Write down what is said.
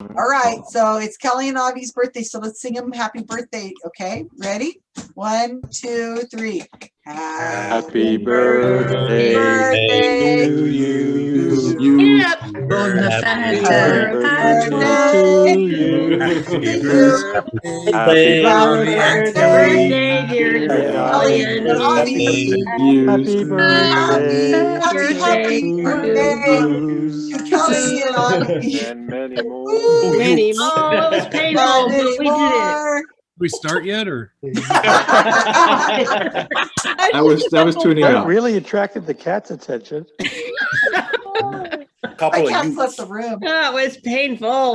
All right, so it's Kelly and Avi's birthday, so let's sing them happy birthday, okay? Ready? One, two, three. Happy birthday birthday to you. Yep. Happy birthday birthday to you. Happy birthday. Happy Happy Birthday, dear Kelly Kelly and Avi. Happy birthday. Happy, happy birthday to Kelly and Avi. And many more. Many more. Oh, it was painful, but we did it. we start yet or? I was, I was tuning That out. really attracted the cat's attention. I Couple of can't youths. flip the room. Oh, it was painful.